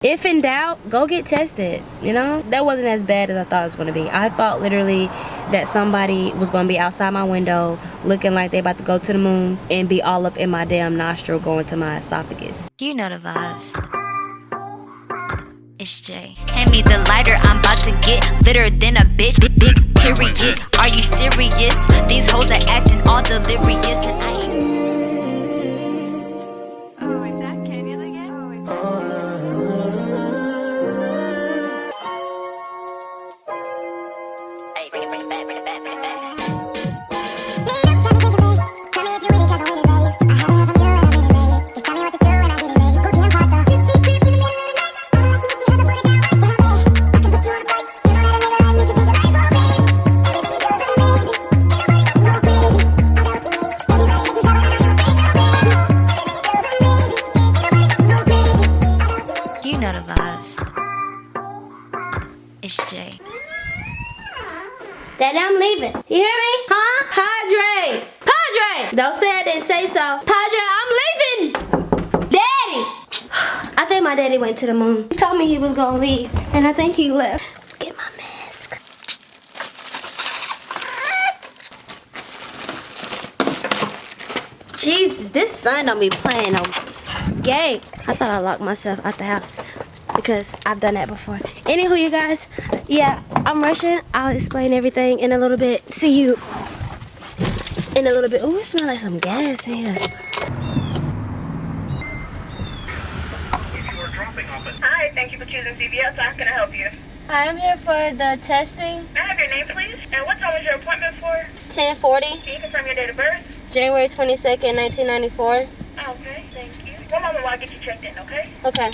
If in doubt, go get tested. You know, that wasn't as bad as I thought it was gonna be. I thought literally that somebody was gonna be outside my window looking like they about to go to the moon and be all up in my damn nostril going to my esophagus. You know the vibes. It's Jay. Hand me the lighter, I'm about to get litter than a bitch. Big, big period. Are you serious? These hoes are acting all delirious and I ain't so. Padre, I'm leaving! Daddy! I think my daddy went to the moon. He told me he was gonna leave, and I think he left. Get my mask. Jesus, this son don't be playing no games. I thought I locked myself out the house because I've done that before. Anywho, you guys, yeah, I'm rushing. I'll explain everything in a little bit. See you in a little bit. Oh, it smells like some gas in here. Hi, thank you for choosing CVS. How can I help you? I'm here for the testing. May I have your name, please? And what time was your appointment for? 1040, Can you confirm your date of birth? January 22nd, 1994. Okay, thank you. One moment while I get you checked in, okay? Okay.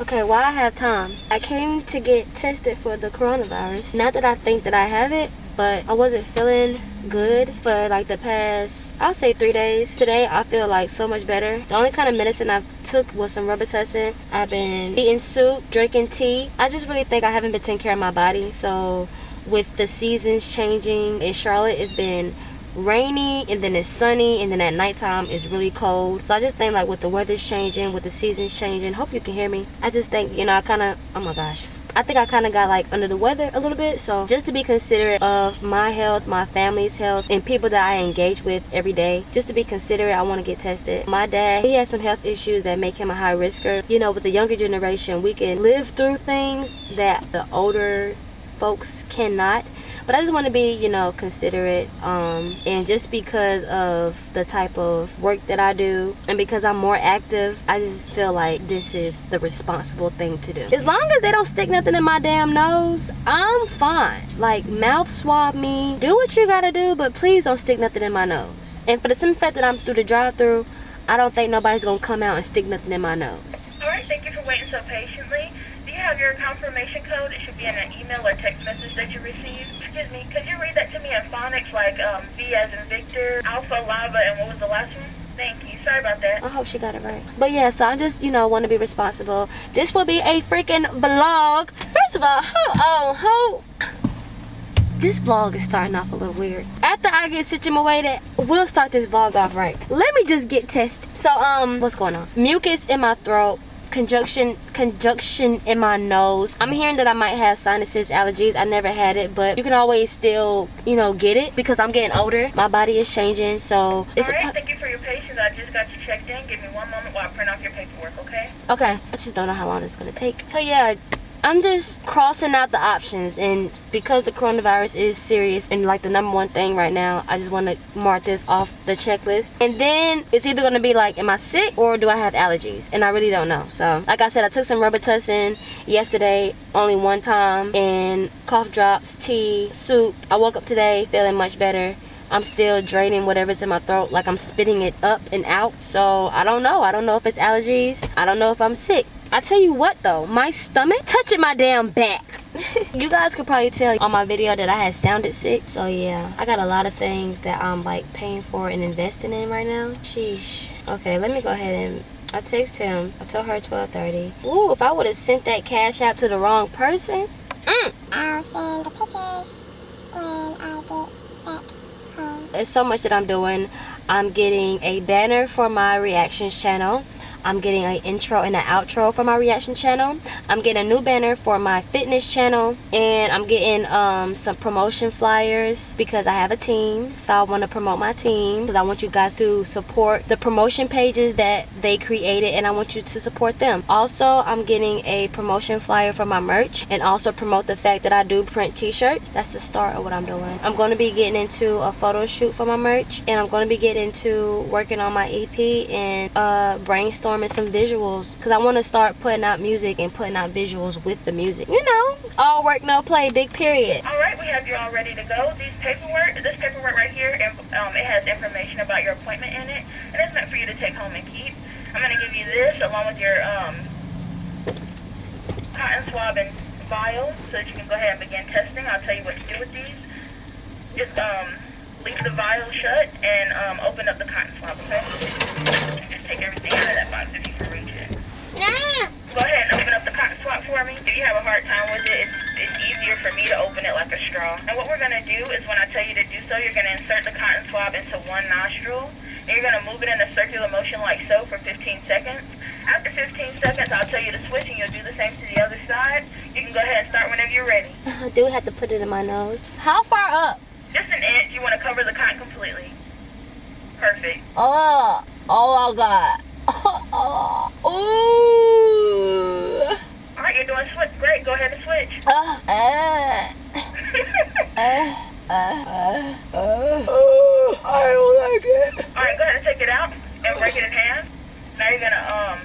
Okay, while I have time, I came to get tested for the coronavirus. Not that I think that I have it, but I wasn't feeling good for like the past, I'll say three days. Today, I feel like so much better. The only kind of medicine I've took was some Robitussin. I've been eating soup, drinking tea. I just really think I haven't been taking care of my body. So with the seasons changing in Charlotte, it's been rainy and then it's sunny and then at nighttime it's really cold so i just think like with the weather's changing with the seasons changing hope you can hear me i just think you know i kind of oh my gosh I think I kind of got like under the weather a little bit. So just to be considerate of my health, my family's health, and people that I engage with every day, just to be considerate, I want to get tested. My dad, he has some health issues that make him a high risker. You know, with the younger generation, we can live through things that the older folks cannot but i just want to be you know considerate um and just because of the type of work that i do and because i'm more active i just feel like this is the responsible thing to do. As long as they don't stick nothing in my damn nose i'm fine. Like mouth swab me do what you gotta do but please don't stick nothing in my nose. And for the simple fact that i'm through the drive-through i don't think nobody's gonna come out and stick nothing in my nose. All right, thank you for waiting so patiently. Have your confirmation code? It should be in an email or text message that you received. Excuse me, could you read that to me in phonics, like um, V as in Victor, Alpha, Lava, and what was the last one? Thank you. Sorry about that. I hope she got it right. But yeah, so I just, you know, want to be responsible. This will be a freaking vlog. First of all, hold on, hold. This vlog is starting off a little weird. After I get situated, we'll start this vlog off right. Let me just get tested. So, um, what's going on? Mucus in my throat. Conjunction, conjunction in my nose. I'm hearing that I might have sinuses, allergies. I never had it, but you can always still, you know, get it because I'm getting older. My body is changing, so it's All a right, thank you for your patience. I just got you checked in. Give me one moment while I print off your paperwork, okay? Okay, I just don't know how long it's gonna take. So yeah, I'm just crossing out the options, and because the coronavirus is serious and like the number one thing right now, I just want to mark this off the checklist. And then it's either gonna be like, am I sick or do I have allergies? And I really don't know. So like I said, I took some Robitussin yesterday, only one time, and cough drops, tea, soup. I woke up today feeling much better. I'm still draining whatever's in my throat, like I'm spitting it up and out. So I don't know. I don't know if it's allergies. I don't know if I'm sick. I tell you what though, my stomach touching my damn back. you guys could probably tell on my video that I had sounded sick. So yeah, I got a lot of things that I'm like paying for and investing in right now. Sheesh. Okay, let me go ahead and I text him. I told her 12:30. Ooh, if I would have sent that cash out to the wrong person. Mm. I'll send the pictures when I get back home. It's so much that I'm doing. I'm getting a banner for my reactions channel. I'm getting an intro and an outro for my reaction channel. I'm getting a new banner for my fitness channel. And I'm getting um, some promotion flyers because I have a team. So I want to promote my team because I want you guys to support the promotion pages that they created and I want you to support them. Also, I'm getting a promotion flyer for my merch and also promote the fact that I do print t-shirts. That's the start of what I'm doing. I'm going to be getting into a photo shoot for my merch and I'm going to be getting into working on my EP and uh, brainstorming some visuals because I want to start putting out music and putting out visuals with the music. You know, all work, no play, big period. All right, we have you all ready to go. These paperwork, this paperwork right here, um, it has information about your appointment in it, and it's meant for you to take home and keep. I'm going to give you this along with your um, cotton swab and vial so that you can go ahead and begin testing. I'll tell you what to do with these. Just um, leave the vial shut and um, open up the cotton we're going to do is when I tell you to do so, you're going to insert the cotton swab into one nostril. And you're going to move it in a circular motion like so for 15 seconds. After 15 seconds, I'll tell you to switch and you'll do the same to the other side. You can go ahead and start whenever you're ready. I do have to put it in my nose. How far up? Just an inch. You want to cover the cotton completely. Perfect. Oh, oh my god. Oh, ooh. All right, you're doing switch. Great. Go ahead and switch. Uh, uh, uh, uh, uh, uh, I don't like it. All right, go ahead and take it out and break it in half. Now you're gonna um,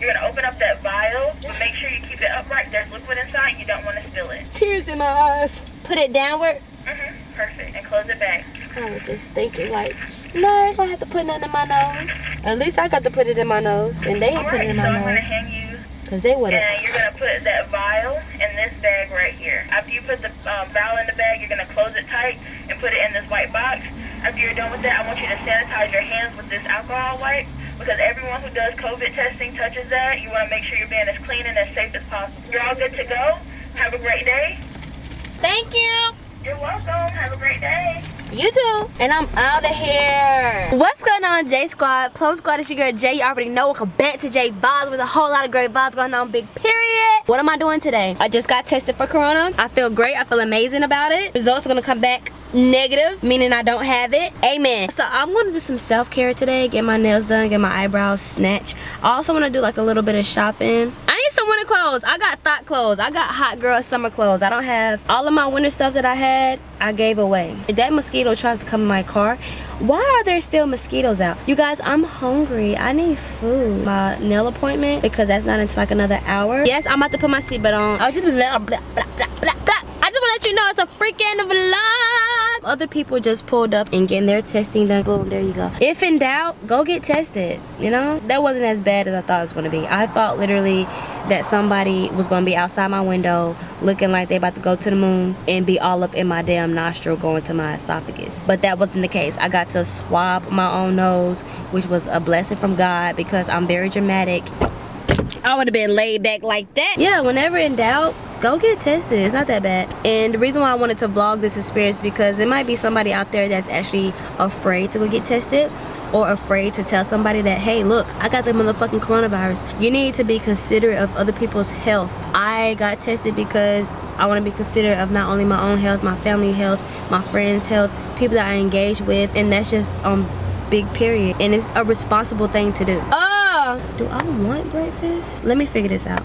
you're gonna open up that vial, but make sure you keep it upright. There's liquid inside. You don't want to spill it. Tears in my eyes. Put it downward. Mhm. Perfect. And close it back. I was just thinking like, no, I ain't gonna have to put nothing in my nose. At least I got to put it in my nose, and they All ain't put right. it in So my I'm gonna nose. Hand you Cause they would've. and you're gonna put that vial in this bag right here. After you put the um, vial in the bag, you're gonna close it tight and put it in this white box. After you're done with that, I want you to sanitize your hands with this alcohol wipe because everyone who does COVID testing touches that. You want to make sure you're being as clean and as safe as possible. You're all good to go. Have a great day. Thank you. You're welcome. Have a great day. You too. And I'm out of here. What's going on, J Squad? Plum Squad, it's your girl Jay. You already know. Welcome back to J Vibes. There's a whole lot of great vibes going on, big period. What am I doing today? I just got tested for Corona. I feel great. I feel amazing about it. Results are gonna come back negative, meaning I don't have it. Amen. So I'm gonna do some self-care today. Get my nails done, get my eyebrows snatched. I also wanna do like a little bit of shopping. I need some winter clothes. I got thought clothes. I got hot girl summer clothes. I don't have all of my winter stuff that I had, I gave away. If that mosquito tries to come in my car, why are there still mosquitoes out? You guys, I'm hungry. I need food. My nail appointment, because that's not until like another hour. Yes, I'm about to put my seatbelt on. I'll just blah, blah, blah, blah, blah, blah. I just want to let you know it's a freaking vlog. Other people just pulled up and getting their testing done. Boom, there you go. If in doubt, go get tested. You know, that wasn't as bad as I thought it was going to be. I thought literally that somebody was to be outside my window looking like they about to go to the moon and be all up in my damn nostril going to my esophagus. But that wasn't the case. I got to swab my own nose, which was a blessing from God because I'm very dramatic. I would have been laid back like that. Yeah, whenever in doubt, go get tested. It's not that bad. And the reason why I wanted to vlog this experience because there might be somebody out there that's actually afraid to go get tested or afraid to tell somebody that, hey, look, I got the motherfucking coronavirus. You need to be considerate of other people's health. I got tested because I want to be considerate of not only my own health, my family health, my friends' health, people that I engage with, and that's just um big period. And it's a responsible thing to do. Oh, do I want breakfast? Let me figure this out.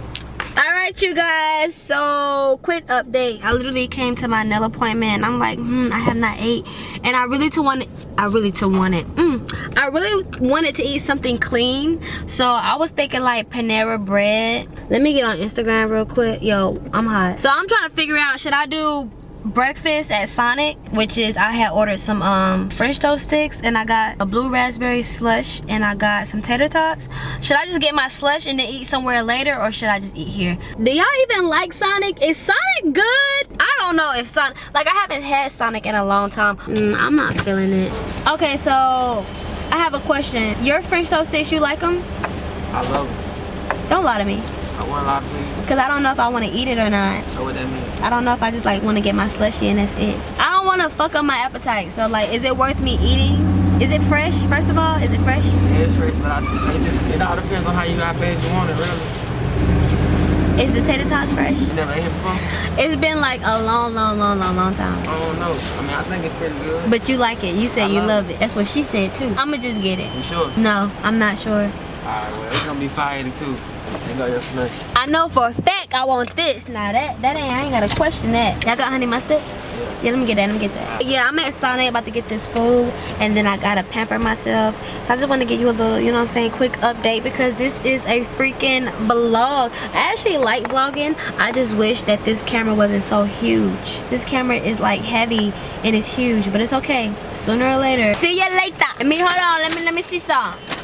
Right, you guys. So, quick update. I literally came to my nail appointment, and I'm like, hmm, I have not ate, and I really to want, I really to want it. Mm, I really wanted to eat something clean, so I was thinking like Panera bread. Let me get on Instagram real quick. Yo, I'm hot. So I'm trying to figure out should I do breakfast at Sonic, which is I had ordered some um French toast sticks and I got a blue raspberry slush and I got some tater tots. Should I just get my slush and then eat somewhere later or should I just eat here? Do y'all even like Sonic? Is Sonic good? I don't know if Sonic, like I haven't had Sonic in a long time. Mm, I'm not feeling it. Okay, so I have a question. Your French toast sticks, you like them? I love them. Don't lie to me. I want a lot of food. Cause I don't know if I want to eat it or not. Know what that means? I don't know if I just like want to get my slushy and that's it. I don't want to fuck up my appetite. So like, is it worth me eating? Is it fresh? First of all, is it fresh? Yeah, it's fresh, but I, it, just, it all depends on how you how fast you want it, really. Is the tater tots fresh? You never ate it before? It's been like a long, long, long, long, long time. I don't know. I mean, I think it's pretty good. But you like it. You said I you love love it. That's what she said too. I'ma just get it. You sure? No, I'm not sure. Alright, well, it's gonna be 582. I know for a fact I want this. Now that that ain't I ain't gotta question that. Y'all got honey mustard? Yeah, let me get that. Let me get that. Yeah, I'm at Sonic about to get this food, and then I gotta pamper myself. So I just want to give you a little, you know what I'm saying, quick update because this is a freaking vlog. I actually like vlogging. I just wish that this camera wasn't so huge. This camera is like heavy and it's huge, but it's okay. Sooner or later. See you later. Let me hold on. Let me let me see some.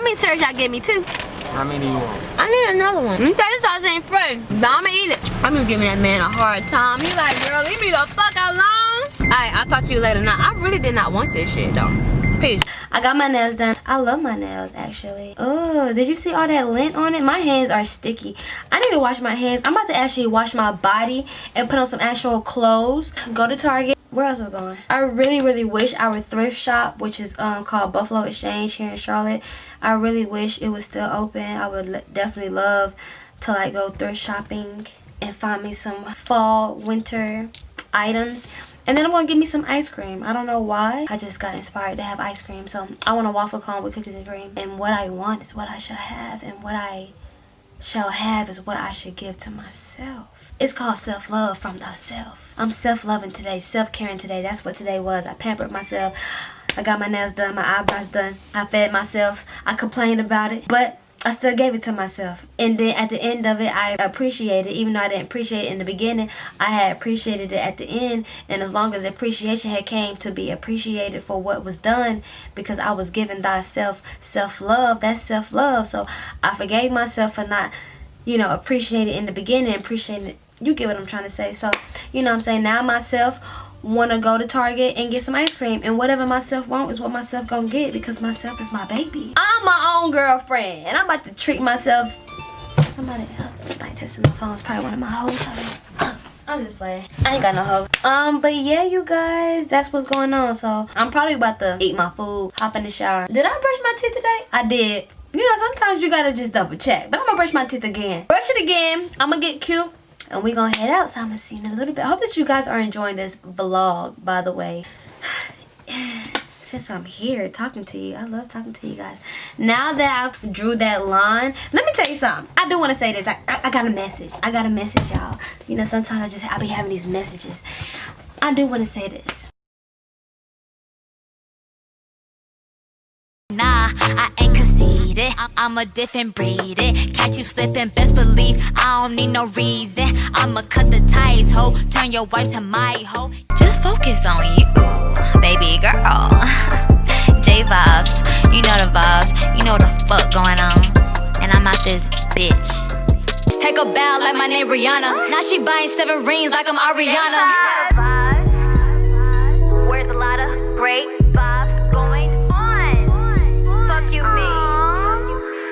How many serves y'all give me? Two. How many you want? I need another one. Them tater tots ain't fresh, but I'ma eat it. I'm gonna giving that man a hard time. He like, girl, leave me the fuck alone. Alright, I'll talk to you later. Now, I really did not want this shit though. Peace. I got my nails done. I love my nails actually. Oh, did you see all that lint on it? My hands are sticky. I need to wash my hands. I'm about to actually wash my body and put on some actual clothes. Go to Target. Where else is it going? I really, really wish our thrift shop, which is um called Buffalo Exchange here in Charlotte, I really wish it was still open. I would definitely love to like go thrift shopping and find me some fall, winter items. And then I'm gonna get me some ice cream. I don't know why. I just got inspired to have ice cream. So I want a waffle cone with cookies and cream. And what I want is what I shall have. And what I shall have is what I should give to myself. It's called self-love from the self. I'm self-loving today, self-caring today. That's what today was. I pampered myself. I got my nails done, my eyebrows done. I fed myself. I complained about it, but I still gave it to myself. And then at the end of it, I appreciated, it. even though I didn't appreciate it in the beginning, I had appreciated it at the end. And as long as appreciation had came to be appreciated for what was done, because I was giving thyself self-love, that's self-love. So I forgave myself for not, you know, appreciating it in the beginning, appreciating it. You get what I'm trying to say. So, you know what I'm saying? Now myself want to go to Target and get some ice cream. And whatever myself want is what myself gonna get because myself is my baby. I'm my own girlfriend. And I'm about to treat myself. Somebody else. Somebody testing my phone. It's probably one of my hoes. I'm just playing. I ain't got no hoe. Um, but yeah, you guys, that's what's going on. So I'm probably about to eat my food, hop in the shower. Did I brush my teeth today? I did. You know, sometimes you gotta just double check. But I'm gonna brush my teeth again. Brush it again. I'm gonna get cute and we're gonna head out so i'm gonna see you in a little bit. I hope that you guys are enjoying this vlog by the way. Since i'm here talking to you i love talking to you guys. Now that i drew that line let me tell you something. I do want to say this. I, I, I got a message. I got a message y'all. You know sometimes i just i be having these messages. I do want to say this I- am a different breed. It catch you slipping, best believe I don't need no reason. I'ma cut the ties, ho. Turn your wife to my ho. Just focus on you, baby girl. J vibes, you know the vibes. You know what the fuck going on. And I'm out this bitch. Just take a bow like my name Rihanna. Now she buying seven rings like I'm Ariana. Where's a great?